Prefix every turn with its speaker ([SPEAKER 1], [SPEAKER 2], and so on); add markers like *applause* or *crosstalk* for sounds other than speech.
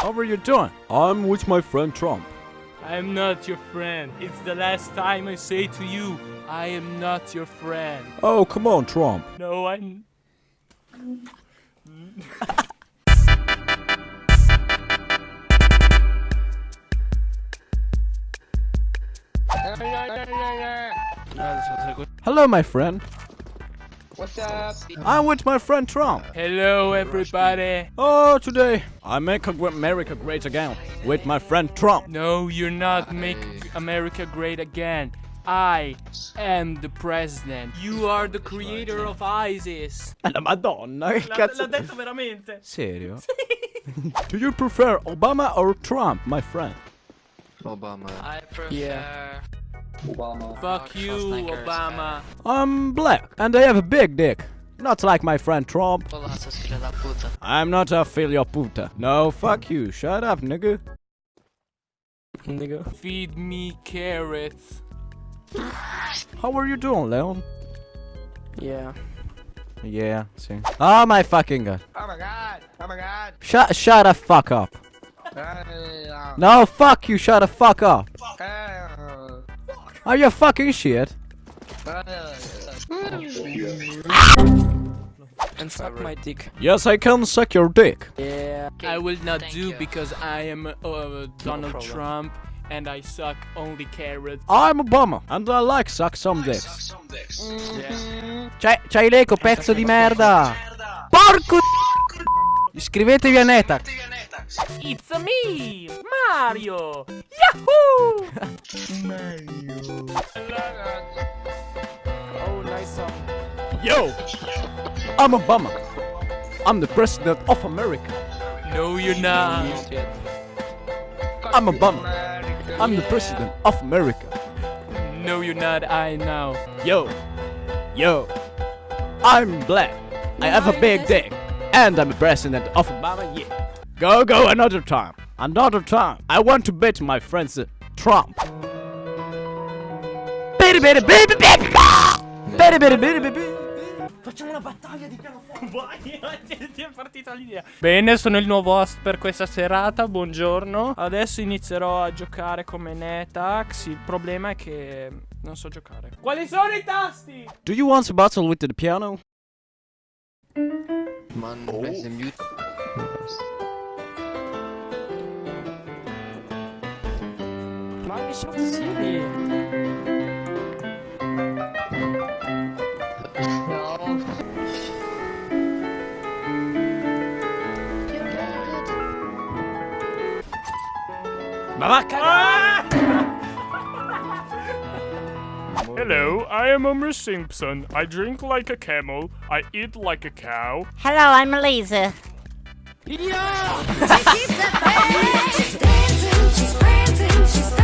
[SPEAKER 1] How are you doing? I'm with my friend Trump.
[SPEAKER 2] I'm not your friend. It's the last time I say to you, I am not your friend.
[SPEAKER 1] Oh, come on, Trump.
[SPEAKER 2] No, I'm.
[SPEAKER 1] Hello, my friend.
[SPEAKER 3] What's up?
[SPEAKER 1] I'm with my friend Trump.
[SPEAKER 2] Hello, everybody.
[SPEAKER 1] Oh, today I make America great again with my friend Trump.
[SPEAKER 2] No, you're not make America great again. I am the president. You are the creator of ISIS. *laughs*
[SPEAKER 1] La madonna, che cazzo.
[SPEAKER 2] L'ha detto veramente.
[SPEAKER 1] Serio? *laughs* Do you prefer Obama or Trump, my friend?
[SPEAKER 4] Obama.
[SPEAKER 5] I prefer
[SPEAKER 2] Yeah.
[SPEAKER 3] Obama.
[SPEAKER 2] Fuck you, Obama.
[SPEAKER 1] I'm black and I have a big dick. Not like my friend Trump.
[SPEAKER 5] Polasa figlio da puta.
[SPEAKER 1] I'm not a filho puta. No, fuck you. Shut up, nigga.
[SPEAKER 2] Nigga. Feed me carrots.
[SPEAKER 1] How are you doing, Leon?
[SPEAKER 2] Yeah.
[SPEAKER 1] Yeah, see. Oh my fucking god.
[SPEAKER 3] Oh my god. Oh my god.
[SPEAKER 1] Shut shut the fuck up.
[SPEAKER 3] Uh,
[SPEAKER 1] No, fuck you, shut the fuck up.
[SPEAKER 3] uh,
[SPEAKER 1] Are you fucking shit?
[SPEAKER 2] And suck my dick.
[SPEAKER 1] Yes, I can suck your dick.
[SPEAKER 2] Yeah. I will not
[SPEAKER 5] Thank
[SPEAKER 2] do
[SPEAKER 5] you.
[SPEAKER 2] because I am uh, Donald
[SPEAKER 5] problem.
[SPEAKER 2] Trump and I suck only carrots.
[SPEAKER 1] I'm Obama and I like suck some dicks. C'hai, c'hai l'eco, pezzo di merda! Porco Iscrivetevi a Netax!
[SPEAKER 2] It's me, Mario. Yahoo! Mario. oh, nice song.
[SPEAKER 1] Yo! I'm Obama. I'm the president of America.
[SPEAKER 2] No, you're not.
[SPEAKER 1] I'm Obama. I'm the president of America.
[SPEAKER 2] No, you're not. I know.
[SPEAKER 1] Yo! Yo! I'm black. I have a big dick. And I'm the president of Obama, yeah. Go, go, another time. Another time. I want to bet my friends uh, Trump.
[SPEAKER 2] Facciamo una battaglia di pianoforte. *laughs* Vai, ti è partita l'idea. Bene, sono il nuovo host per questa serata. Buongiorno. Adesso inizierò a giocare come Netax. Il problema è che non so giocare. Quali sono i tasti?
[SPEAKER 1] Do you want to battle with the piano?
[SPEAKER 4] Man, press the mute.
[SPEAKER 2] Ma che sono
[SPEAKER 1] Ma va a cagare!
[SPEAKER 2] Hello, I am Homer Simpson. I drink like a camel. I eat like a cow.
[SPEAKER 6] Hello, I'm Elisa.
[SPEAKER 7] She's dancing, she's prancing, she's da da